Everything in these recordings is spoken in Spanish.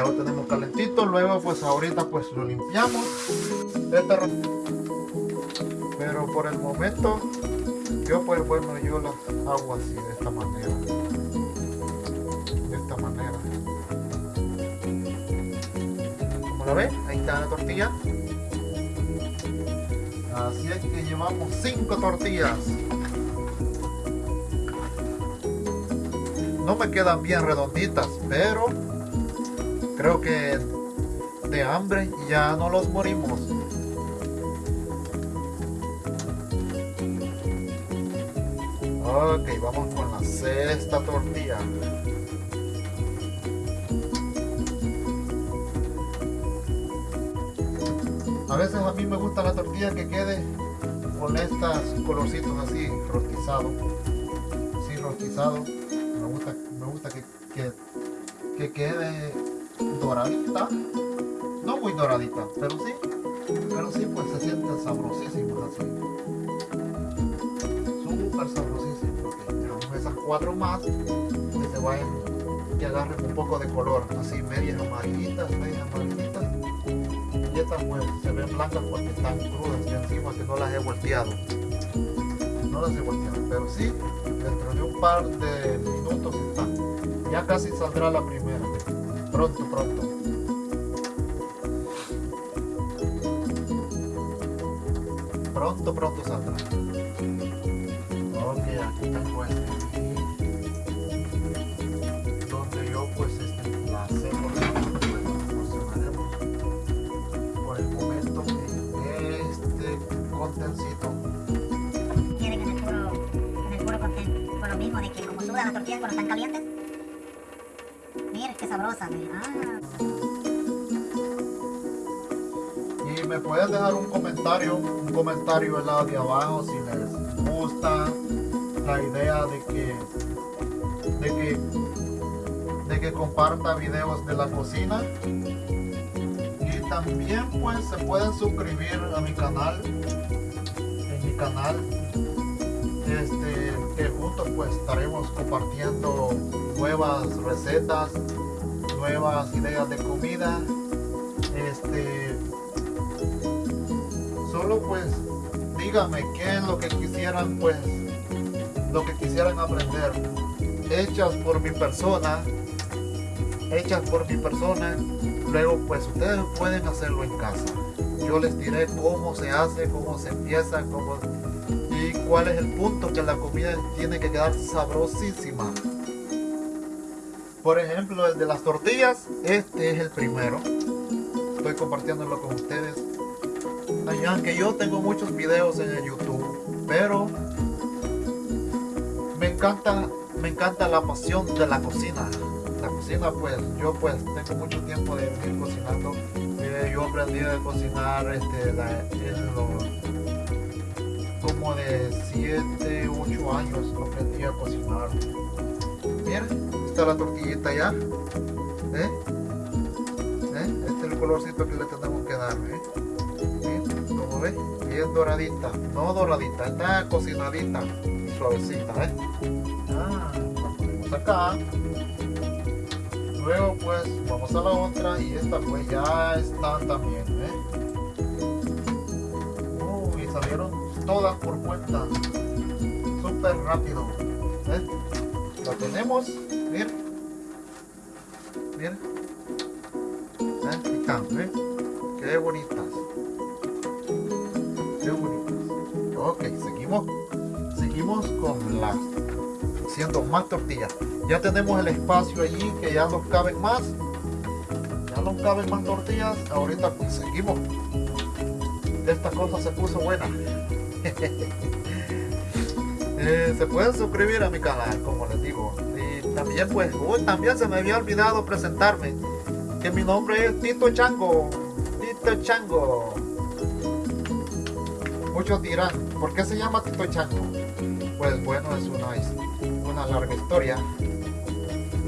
ya lo tenemos calentito luego pues ahorita pues lo limpiamos este pero por el momento yo pues bueno yo las hago así de esta manera de esta manera. Como lo ven ahí está la tortilla. Así es que llevamos cinco tortillas. No me quedan bien redonditas pero creo que de hambre ya no los morimos Ok, vamos con la sexta tortilla. A veces a mí me gusta la tortilla que quede con estos colorcitos así, rostizado. Sí, rostizado. Me gusta, me gusta que, que, quede doradita. No muy doradita, pero sí. Pero sí, pues se siente sabrosísimo así sabrosísimo. esas cuatro más que se vayan y agarren un poco de color, así medias amarillitas, medias amarillitas. Y estas pues se ven blancas porque están crudas y encima que no las he volteado. No las he volteado, pero sí, dentro de un par de minutos están. Ya casi saldrá la primera. Pronto, pronto. Pronto, pronto saldrá tengo este donde yo pues este, la sé por el momento este contencito. Quieren en el puro en el puro contén por lo mismo de que como sudan las tortillas cuando están calientes mira qué sabrosa ah. y me pueden dejar un comentario un comentario al lado de abajo si les gusta la idea de que, de que, de que comparta videos de la cocina. Y también pues se pueden suscribir a mi canal, en mi canal, este, que juntos pues estaremos compartiendo nuevas recetas, nuevas ideas de comida. Este, solo pues dígame qué es lo que quisieran pues lo que quisieran aprender, hechas por mi persona, hechas por mi persona, luego pues ustedes pueden hacerlo en casa. Yo les diré cómo se hace, cómo se empieza, cómo cuál es el punto que la comida tiene que quedar sabrosísima. Por ejemplo, el de las tortillas, este es el primero. Estoy compartiéndolo con ustedes. Aunque yo tengo muchos videos en el YouTube, pero me encanta, me encanta la pasión de la cocina. La cocina, pues, yo pues tengo mucho tiempo de ir cocinando. Eh, yo aprendí a cocinar este, como de 7, 8 años aprendí a cocinar. Miren, está la tortillita ya. ¿Eh? ¿Eh? Este es el colorcito que le tenemos que dar. ¿eh? Como ven, bien doradita. No doradita, está cocinadita suavecita, ¿eh? Ah, la ponemos acá. Luego pues vamos a la otra y esta pues ya están también, todas por cuenta. Súper rápido. ¿eh? La tenemos, miren. Miren. ¿Eh? Están, ¿eh? Qué bonitas. Qué bonitas. Ok, seguimos con las haciendo más tortillas ya tenemos el espacio allí que ya nos caben más ya nos caben más tortillas ahorita pues seguimos esta cosa se puso buena eh, se pueden suscribir a mi canal como les digo y también pues también se me había olvidado presentarme que mi nombre es Tito Chango Tito Chango muchos dirán ¿por qué se llama Tito Chango? pues bueno, es una, una larga historia.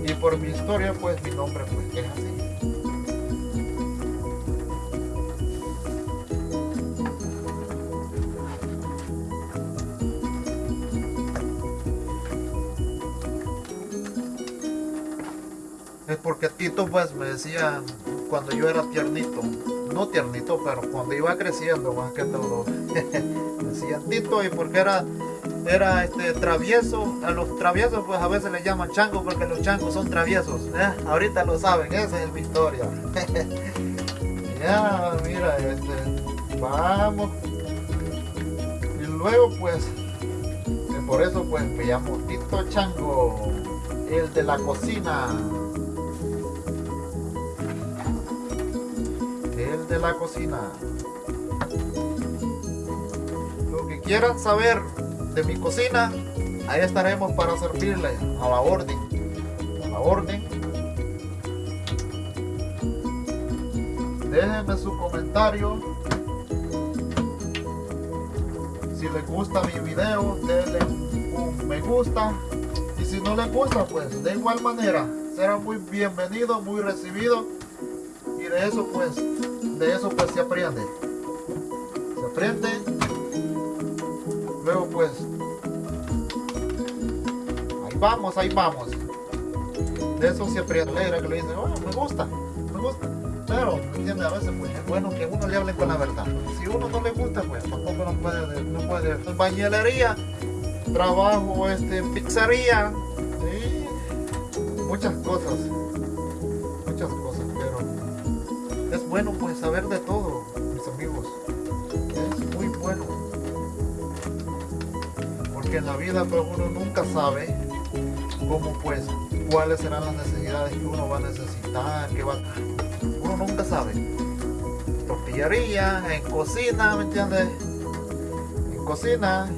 Y por mi historia, pues mi nombre pues es así. Porque Tito pues me decía cuando yo era tiernito, no tiernito, pero cuando iba creciendo más que todo, me decían Tito y porque era era este travieso, a los traviesos pues a veces le llaman chango porque los changos son traviesos, ¿eh? ahorita lo saben, esa es mi historia. ya, mira, este, vamos. Y luego pues, por eso pues me llamo Tito Chango, el de la cocina. La cocina. Lo que quieran saber de mi cocina, ahí estaremos para servirle a la orden. A la orden. Déjenme su comentario. Si les gusta mi video, denle un me gusta. Y si no les gusta, pues de igual manera, será muy bienvenido, muy recibido. Y de eso pues, de eso pues se aprende. Se aprende Luego pues, ahí vamos, ahí vamos. De eso siempre alegra que le dice, oh, me gusta, me gusta. Pero, ¿entiende? A veces pues es bueno que uno le hable con la verdad. Si uno no le gusta, pues tampoco no puede, no puede. Bañelería, trabajo este, pizzería, muchas cosas, muchas cosas, pero es bueno pues saber de todo, mis amigos. Es muy bueno en la vida pues uno nunca sabe cómo pues cuáles serán las necesidades que uno va a necesitar, que va uno nunca sabe. Tortillería, en cocina, ¿me entiendes? En cocina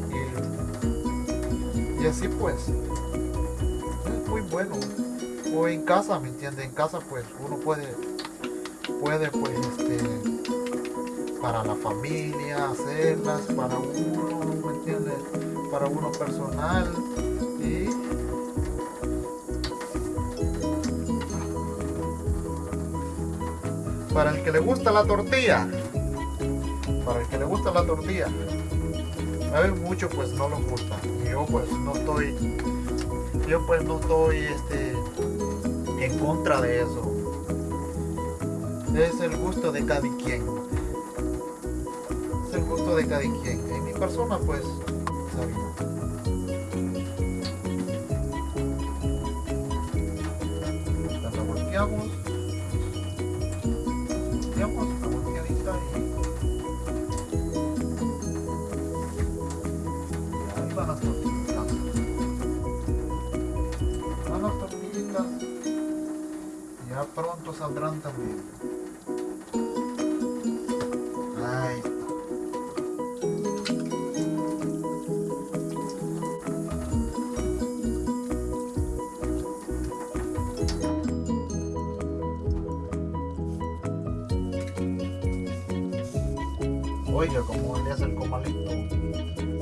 y, y así pues. Es muy bueno. O en casa, ¿me entiendes? En casa pues uno puede, puede pues este, para la familia hacerlas, para uno, ¿me entiendes? para uno personal y para el que le gusta la tortilla para el que le gusta la tortilla a ver mucho pues no lo gusta y yo pues no estoy yo pues no estoy este en contra de eso es el gusto de cada quien es el gusto de cada quien en mi persona pues la volteamos. Volteamos la volteadita y, ahí van las tortillitas. Van las tortillitas ya pronto saldrán también. Como le hace el comalito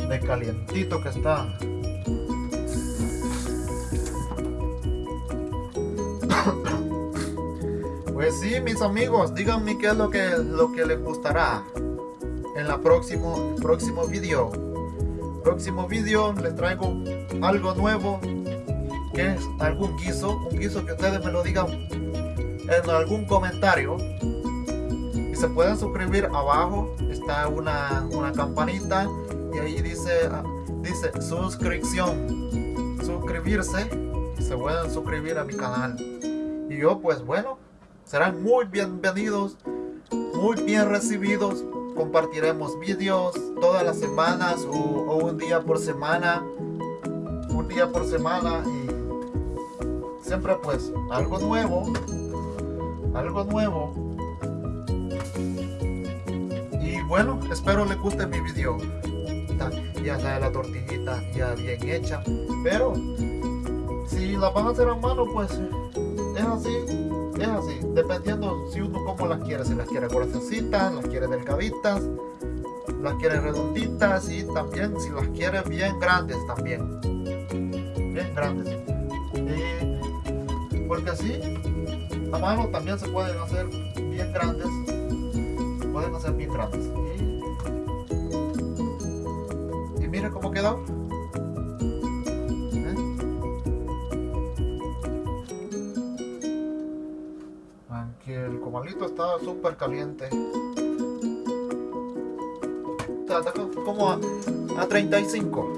de calientito que está. Pues sí, mis amigos, díganme qué es lo que, lo que les gustará en la próximo, próximo video. Próximo video les traigo algo nuevo, que es algún guiso, un guiso que ustedes me lo digan en algún comentario. Se pueden suscribir abajo está una, una campanita y ahí dice, ah, dice suscripción, suscribirse y se pueden suscribir a mi canal. Y yo pues bueno, serán muy bienvenidos, muy bien recibidos. Compartiremos vídeos todas las semanas o, o un día por semana, un día por semana y siempre pues algo nuevo, algo nuevo bueno, espero les guste mi video. Ya sea la tortillita ya bien hecha. Pero si la van a hacer a mano, pues es así. Es así. Dependiendo si uno como las quiere. Si las quiere gruesecitas, las quiere delgaditas, las quiere redonditas y también si las quiere bien grandes también. Bien grandes. porque así a mano también se pueden hacer bien grandes pueden hacer bien grandes quedó ¿Eh? comalito está súper caliente. Está como a, a 35.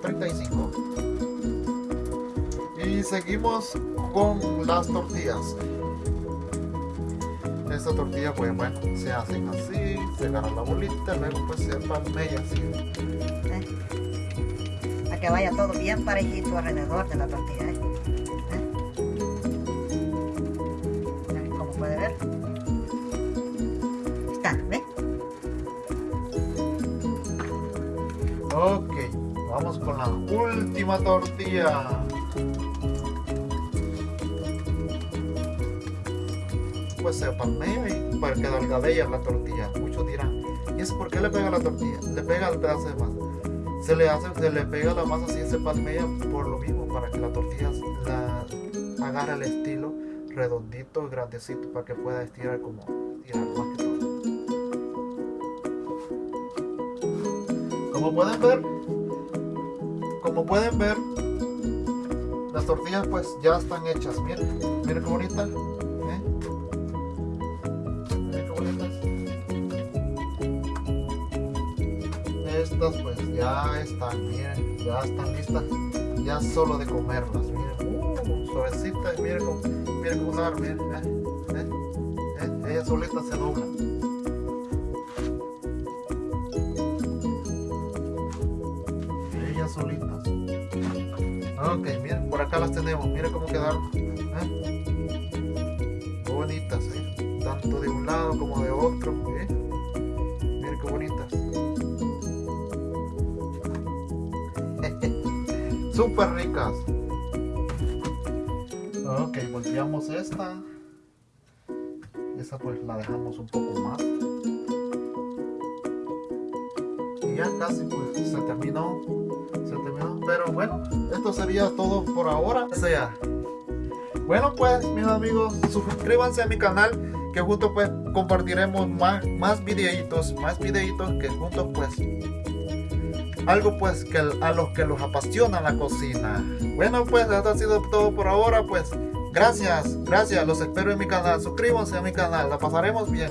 35. Y seguimos con las tortillas. Esta tortilla pues bueno, se hacen así, se agarra la bolita, luego pues se palmea así. Que vaya todo bien parejito alrededor de la tortilla. ¿eh? ¿Eh? Como puede ver. Está, ¿ve? Ok, vamos con la última tortilla. pues se palmea y para que delgadea la tortilla. Muchos dirán, ¿y eso por qué le pega la tortilla? Le pega el pedazo de masa. Se le hace, se le pega la masa así se palmea por lo mismo, para que la tortilla la agarre el estilo redondito, grandecito, para que pueda estirar como estirar más que todo. Como pueden ver, como pueden ver, las tortillas pues ya están hechas. Miren, miren qué bonita. Pues ya están, miren, ya están listas, ya solo de comerlas, miren, uh, suavecitas, miren cómo, miren cómo dar, miren, eh, eh, eh, ellas solitas se doblan. Ellas solitas. Ok, miren, por acá las tenemos, miren cómo quedaron. ¿eh? Bonitas, ¿eh? tanto de un lado como de otro. Miren qué bonitas. Súper ricas. Ok volteamos esta. Esa pues la dejamos un poco más. Y ya casi pues se terminó. Se terminó pero bueno esto sería todo por ahora. Sea bueno pues mis amigos suscríbanse a mi canal que juntos pues compartiremos más más videitos más videitos que juntos pues algo pues que a los que los apasiona la cocina. Bueno pues esto ha sido todo por ahora pues. Gracias, gracias, los espero en mi canal. Suscríbanse a mi canal, la pasaremos bien.